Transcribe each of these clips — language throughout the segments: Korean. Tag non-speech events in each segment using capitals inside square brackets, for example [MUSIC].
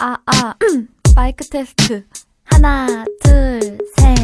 아아. 아. [CLEARS THROAT] 마이크 테스트. 하나 둘셋.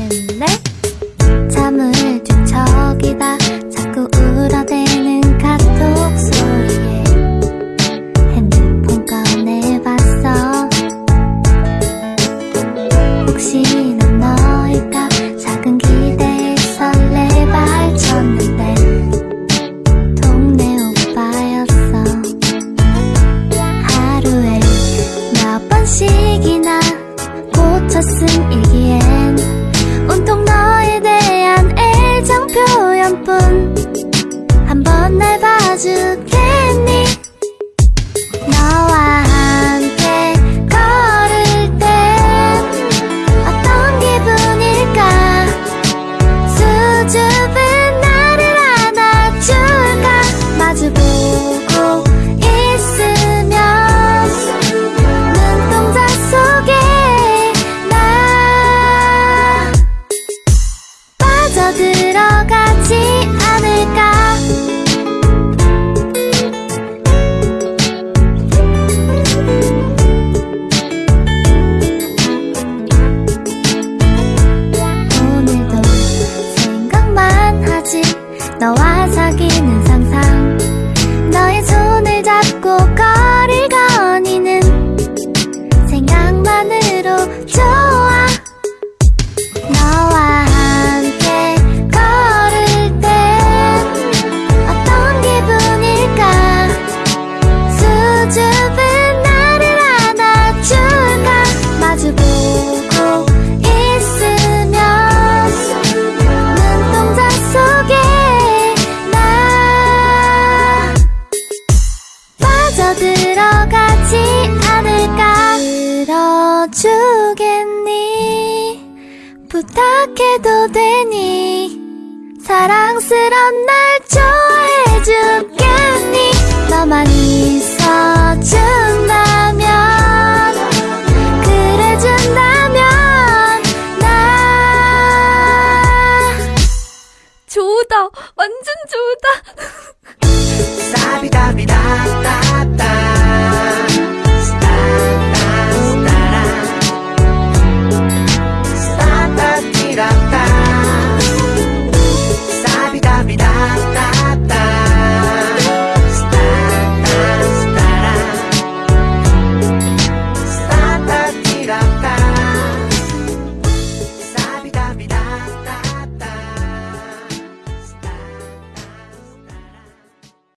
너와 사귀는 상상. 주겠니? 부탁해도 되니? 사랑스런 날 좋아해 주겠니? 너만 있어준다면 그래준다면 나 좋다. 완전 좋다. [LAUGHS]